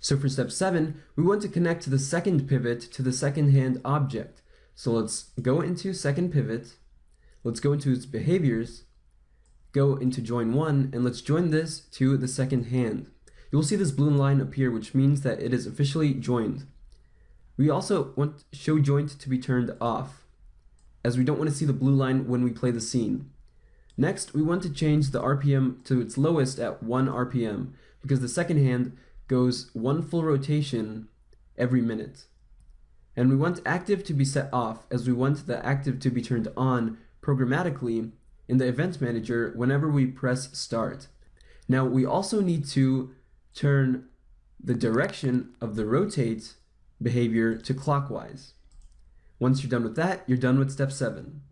So for step seven, we want to connect the second pivot to the second hand object. So let's go into second pivot, let's go into its behaviors, go into join one, and let's join this to the second hand. You'll see this blue line appear, which means that it is officially joined. We also want show joint to be turned off, as we don't want to see the blue line when we play the scene. Next, we want to change the RPM to its lowest at 1 RPM, because the second hand goes one full rotation every minute. And we want active to be set off, as we want the active to be turned on programmatically in the event manager whenever we press start. Now we also need to turn the direction of the rotate behavior to clockwise. Once you're done with that, you're done with step seven.